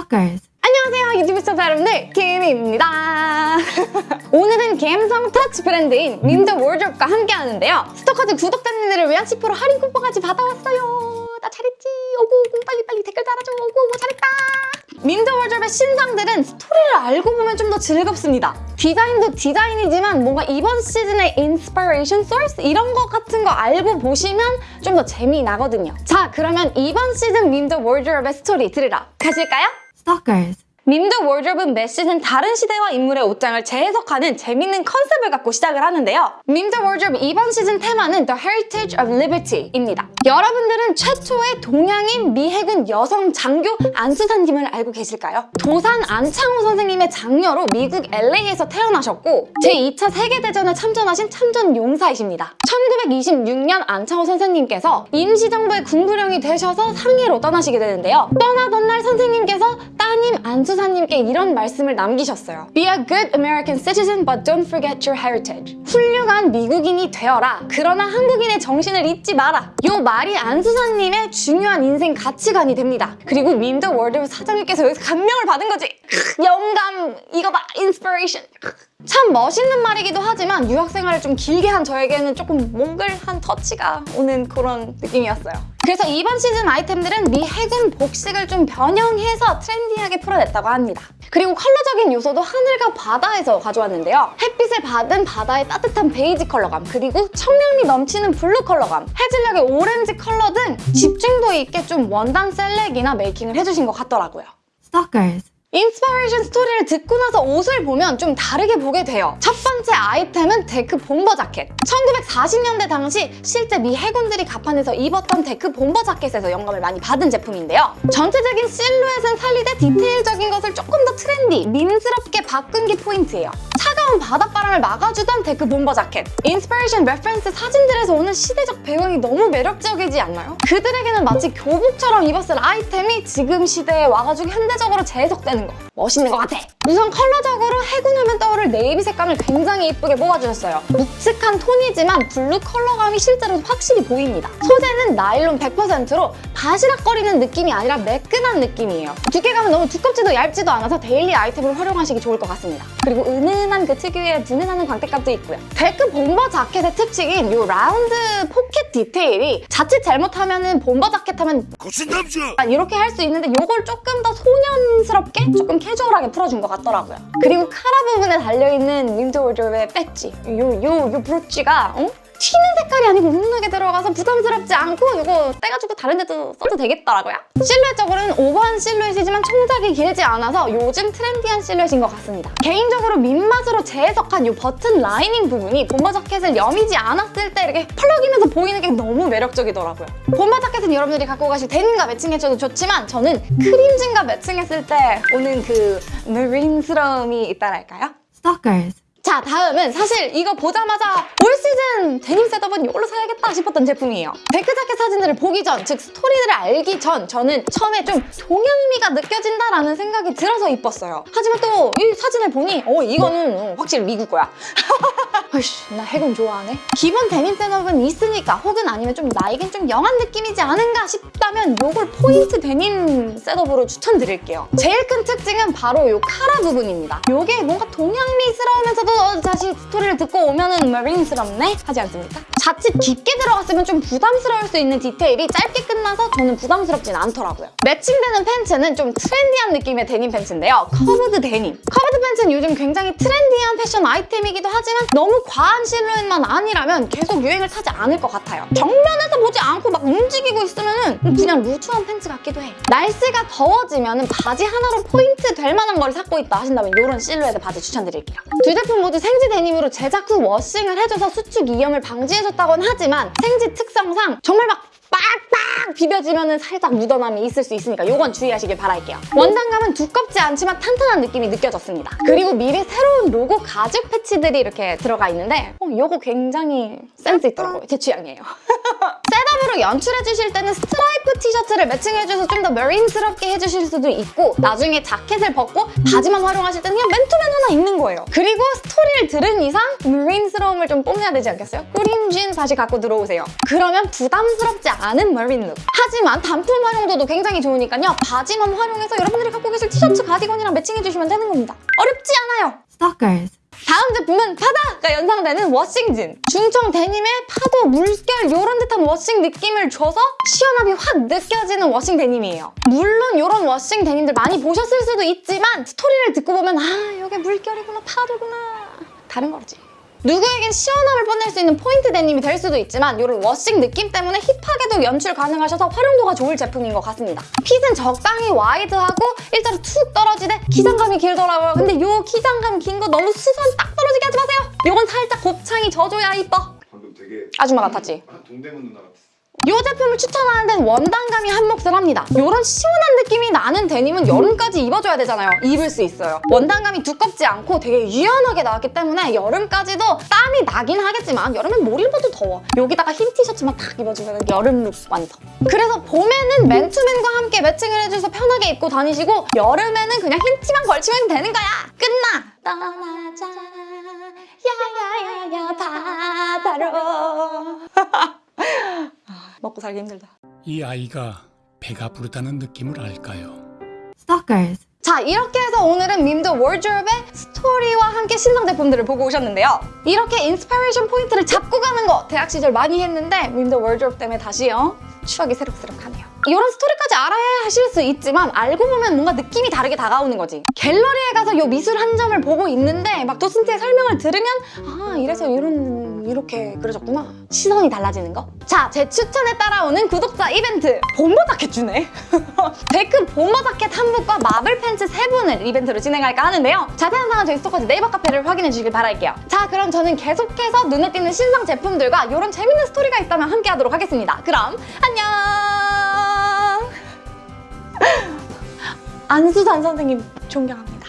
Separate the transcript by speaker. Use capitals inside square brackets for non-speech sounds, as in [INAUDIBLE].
Speaker 1: Stalkers.
Speaker 2: 안녕하세요 유튜브 시청자 여러분들. 김입니다. [LAUGHS] 오늘은 감성 터치 브랜드인 민더 월드롭과 함께 하는데요. Stalkers 구독자님들을 위한 10% 할인 쿠폰까지 받아왔어요. 나 잘했지? 오고 빨리빨리 댓글 달아줘. 오고 잘했다. 민더 월드롭의 신상들은 스토리를 알고 보면 좀 더 즐겁습니다. 디자인도 디자인이지만 뭔가 이번 시즌의 inspiration source 이런 거 같은 거 알고 보시면 좀 더 재미나거든요. 자 그러면 이번 시즌 민더 월드롭의 스토리 들으러 가실까요?
Speaker 1: Stalkers.
Speaker 2: 밈드 월드롭은 매 시즌 다른 시대와 인물의 옷장을 재해석하는 재밌는 컨셉을 갖고 시작을 하는데요. 밈드 월드롭 이번 시즌 테마는 The Heritage of Liberty입니다. 여러분들은 최초의 동양인 미해군 여성 장교 안수사님을 알고 계실까요? 도산 안창호 선생님의 장녀로 미국 LA에서 태어나셨고 제2차 세계대전에 참전하신 참전 용사이십니다. 1926년 안창호 선생님께서 임시정부의 군부령이 되셔서 상해로 떠나시게 되는데요. 떠나던 날 선생님께서 따님 안수사님께 이런 말씀을 남기셨어요. Be a good American citizen but don't forget your heritage. 훌륭한 미국인이 되어라. 그러나 한국인의 정신을 잊지 마라. 요 말이 안수사님의 중요한 인생 가치관이 됩니다. 그리고 밈드 월드 사장님께서 여기서 감명을 받은 거지. 영감, 이거 봐, inspiration. 참 멋있는 말이기도 하지만 유학 생활을 좀 길게 한 저에게는 조금 몽글한 터치가 오는 그런 느낌이었어요. 그래서 이번 시즌 아이템들은 미 해군 복식을 좀 변형해서 trendy하게 풀어냈다고 합니다. 그리고 컬러적인 요소도 하늘과 바다에서 가져왔는데요. 햇빛을 받은 바다의 따뜻한 베이지 컬러감, 그리고 청량미 넘치는 블루 컬러감, 해질녘의 오렌지 컬러 등 집중도 있게 좀 원단 select이나 making을 해주신 것 같더라고요.
Speaker 1: Stalkers.
Speaker 2: inspiration 스토리를 듣고 나서 옷을 보면 좀 다르게 보게 돼요. 첫 번째 아이템은 deck bomber 자켓. 1940년대 당시 실제 미 해군들이 갑판에서 입었던 deck bomber 자켓에서 영감을 많이 받은 제품인데요. 전체적인 실루엣은 살리되 디테일적인 것을 조금 더 트렌디, 민스럽게 바꾼 게 포인트예요. 차가운 바닷바람을 막아주던 deck bomber 자켓. inspiration reference 사진들에서 오는 시대적 배경이 너무 매력적이지 않나요? 그들에게는 마치 교복처럼 입었을 아이템이 지금 시대에 와가지고 현대적으로 재해석되는 거 멋있는 것 같아 우선 컬러적으로 해군하면 떠오를 네이비 색감을 굉장히 예쁘게 뽑아주셨어요. 묵직한 톤이지만 블루 컬러감이 실제로 확실히 보입니다. 소재는 나일론 100%로 바시락거리는 느낌이 아니라 매끈한 느낌이에요. 두께감은 너무 두껍지도 얇지도 않아서 daily 아이템으로 활용하시기 좋을 것 같습니다. 그리고 은은한 그 특유의 분해나는 광택감도 있고요. 데크 bomber 자켓의 특징인 이 라운드 포켓 디테일이 자칫 잘못하면 은 bomber 자켓 하면
Speaker 3: 거친 남자!
Speaker 2: 이렇게 할 수 있는데 이걸 조금 더 소년스럽게 조금 캐주얼하게 풀어준 것 같 더라고요. 그리고 카라 부분에 달려있는 윈터 월드롭의 배지 요, 요, 요 브로치가 어? 튀는 색깔이 아니고 은은하게 들어가서 부담스럽지 않고 이거 떼가지고 다른 데도 써도 되겠더라고요. 실루엣적으로는 오버한 실루엣이지만 총장이 길지 않아서 요즘 trendy한 실루엣인 것 같습니다. 개인적으로 밈 맛으로 재해석한 이 버튼 lining 부분이 bomber 자켓을 여미지 않았을 때 이렇게 펄럭이면서 보이는 게 너무 매력적이더라고요. bomber 자켓은 여러분들이 갖고 가실 데님과 매칭해줘도 좋지만 저는 크림진과 매칭했을 때 오는 그 marine스러움이 있다랄까요?
Speaker 1: Stalkers.
Speaker 2: 자 다음은 사실 이거 보자마자 올 시즌 데님 setup은 이걸로 사야겠다 싶었던 제품이에요. 데크 자켓 사진들을 보기 전, 즉 스토리들을 알기 전 저는 처음에 좀 동양미가 느껴진다라는 생각이 들어서 이뻤어요. 하지만 또 이 사진을 보니 어 이거는 어, 확실히 미국 거야 [LAUGHS] 아이씨 나 해군 좋아하네 기본 데님 setup은 있으니까 혹은 아니면 좀 나에겐 좀 young한 느낌이지 않은가 싶다면 이걸 포인트 데님 setup으로 추천드릴게요 제일 큰 특징은 바로 이 카라 부분입니다 이게 뭔가 동양미스러우면서도 어, 다시 스토리를 듣고 오면은 marine스럽네? 하지 않습니까? 자칫 깊게 들어갔으면 좀 부담스러울 수 있는 디테일이 짧게 끝나서 저는 부담스럽진 않더라고요. 매칭되는 팬츠는 좀 trendy한 느낌의 데님 팬츠인데요. curved 데님. curved 팬츠는 요즘 굉장히 trendy한 패션 아이템이기도 하지만 너무 과한 실루엣만 아니라면 계속 유행을 타지 않을 것 같아요. 정면에서 보지 않고 막 움직이고 있으면 은 그냥 루즈한 팬츠 같기도 해. 날씨가 더워지면 바지 하나로 포인트 될 만한 걸 찾고 있다 하신다면 이런 실루엣의 바지 추천드릴게요. 두 제품 모두 생지 데님으로 제작 후 washing을 해줘서 수축 이염을 방지해줬다 곤 하지만 생지 특성상 정말 막 빡빡 비벼지면 살짝 묻어남이 있을 수 있으니까 이건 주의하시길 바랄게요. 원단감은 두껍지 않지만 탄탄한 느낌이 느껴졌습니다. 그리고 밈의 새로운 로고 가죽 패치들이 이렇게 들어가 있는데 어, 이거 굉장히 센스 있더라고요. 제 취향이에요. [LAUGHS] 셋업으로 앞으로 연출해 주실 때는 스트라이프 티셔츠를 매칭해 주셔서 좀더 marine스럽게 해주실 수도 있고 나중에 자켓을 벗고 바지만 활용하실 때는 그냥 맨투맨 하나 입는 거예요. 그리고 스토리를 들은 이상 marine스러움을 좀 뽐내야 되지 않겠어요? 크림진 바지 갖고 들어오세요. 그러면 부담스럽지 않은 marine look. 하지만 단품 활용도도 굉장히 좋으니까요. 바지만 활용해서 여러분들이 갖고 계실 티셔츠 가디건이랑 매칭해 주시면 되는 겁니다. 어렵지 않아요.
Speaker 1: Stalkers.
Speaker 2: 다음 제품은 파도가 연상되는 washing진. 중청 데님의 파도, 물결 이런 듯한 washing 느낌을 줘서 시원함이 확 느껴지는 washing 데님이에요. 물론 이런 washing 데님들 많이 보셨을 수도 있지만 스토리를 듣고 보면 아 이게 물결이구나 파도구나 다른 거지. 누구에겐 시원함을 뽐낼 수 있는 포인트 데님이 될 수도 있지만 이런 washing 느낌 때문에 hip하게도 연출 가능하셔서 활용도가 좋을 제품인 것 같습니다. 핏은 적당히 wide하고 일자로 툭 떨어지되 기장감이 길더라고요. 근데 이 기장감 긴 거 너무 수선 딱 떨어지게 하지 마세요. 이건 살짝 곱창이 져줘야 이뻐.
Speaker 3: 방금 되게
Speaker 2: 아줌마 같았지?
Speaker 3: 아, 동대문 누나 같았어.
Speaker 2: 이 제품을 추천하는 데는 원단감이 한몫을 합니다. 이런 시원한 느낌이 나는 데님은 여름까지 입어줘야 되잖아요. 입을 수 있어요. 원단감이 두껍지 않고 되게 유연하게 나왔기 때문에 여름까지도 땀이 나긴 하겠지만 여름엔 뭘 입어도 더워. 여기다가 흰 티셔츠만 딱 입어주면 여름 룩 완성. 그래서 봄에는 맨투맨과 함께 매칭을 해줘서 편하게 입고 다니시고 여름에는 그냥 흰 티만 걸치면 되는 거야. 끝나. 떠나자 야야야야 먹고 살기 힘들다.
Speaker 4: 이 아이가 배가 부르다는 느낌을 알까요?
Speaker 1: Stalkers.
Speaker 2: 자 이렇게 해서 오늘은 밈더워드로브의 스토리와 함께 신상 제품들을 보고 오셨는데요. 이렇게 inspiration 포인트를 잡고 가는 거 대학 시절 많이 했는데 밈더워드로브 때문에 다시요. 추억이 새록새록하네요. 이런 스토리까지 알아야 하실 수 있지만 알고 보면 뭔가 느낌이 다르게 다가오는 거지. 갤러리에 가서 이 미술 한 점을 보고 있는데 막 도슨트의 설명을 들으면 아 이래서 이런 이렇게 그려졌구나. 시선이 달라지는 거. 자, 제 추천에 따라오는 구독자 이벤트 bomber 자켓 주네. [LAUGHS] 데크 bomber 자켓 한 분과 마블 팬츠 세 분을 이벤트로 진행할까 하는데요. 자세한 사항은 저희 스토커즈 네이버 카페를 확인해 주시길 바랄게요. 자, 그럼 저는 계속해서 눈에 띄는 신상 제품들과 이런 재밌는 스토리가 있다면 함께 하도록 하겠습니다. 그럼 안녕! 안수산 선생님 존경합니다.